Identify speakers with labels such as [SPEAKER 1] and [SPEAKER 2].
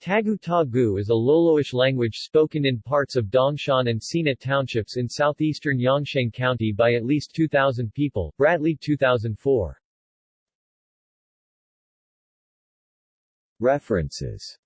[SPEAKER 1] Tagu Tagu is a Loloish language spoken in parts of Dongshan and Sina townships in southeastern Yongsheng County by at least 2,000 people. Bradley 2004. References